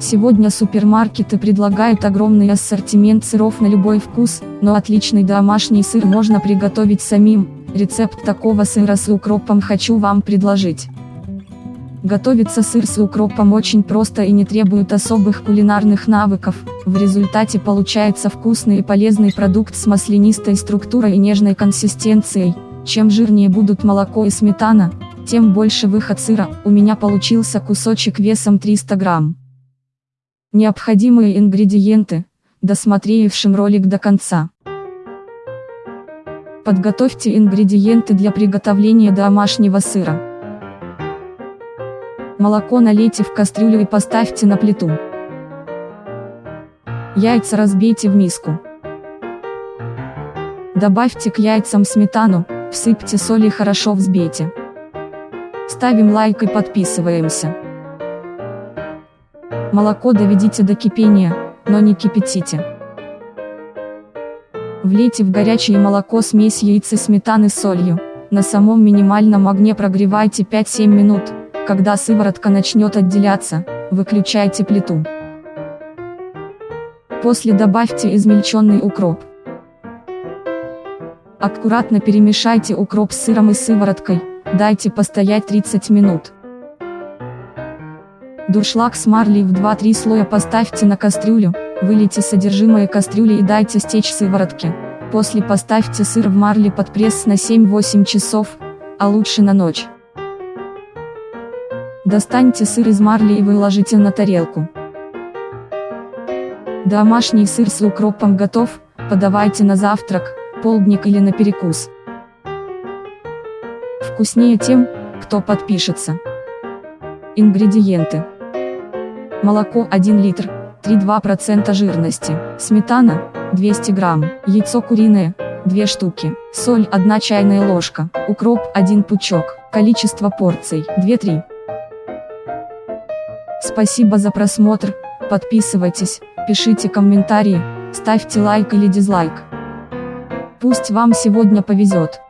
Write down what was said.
Сегодня супермаркеты предлагают огромный ассортимент сыров на любой вкус, но отличный домашний сыр можно приготовить самим. Рецепт такого сыра с укропом хочу вам предложить. Готовится сыр с укропом очень просто и не требует особых кулинарных навыков, в результате получается вкусный и полезный продукт с маслянистой структурой и нежной консистенцией. Чем жирнее будут молоко и сметана, тем больше выход сыра, у меня получился кусочек весом 300 грамм. Необходимые ингредиенты, досмотревшим ролик до конца. Подготовьте ингредиенты для приготовления домашнего сыра. Молоко налейте в кастрюлю и поставьте на плиту. Яйца разбейте в миску. Добавьте к яйцам сметану, всыпьте соль и хорошо взбейте. Ставим лайк и подписываемся. Молоко доведите до кипения, но не кипятите. Влейте в горячее молоко смесь яиц и сметаны с солью. На самом минимальном огне прогревайте 5-7 минут. Когда сыворотка начнет отделяться, выключайте плиту. После добавьте измельченный укроп. Аккуратно перемешайте укроп с сыром и сывороткой, дайте постоять 30 минут. Дуршлаг с марлей в 2-3 слоя поставьте на кастрюлю, вылейте содержимое кастрюли и дайте стечь сыворотке. После поставьте сыр в марле под пресс на 7-8 часов, а лучше на ночь. Достаньте сыр из марли и выложите на тарелку. Домашний сыр с укропом готов, подавайте на завтрак, полдник или на перекус. Вкуснее тем, кто подпишется. Ингредиенты. Молоко 1 литр, 3,2% жирности, сметана, 200 грамм, яйцо куриное, 2 штуки, соль 1 чайная ложка, укроп 1 пучок, количество порций 2-3. Спасибо за просмотр, подписывайтесь, пишите комментарии, ставьте лайк или дизлайк. Пусть вам сегодня повезет.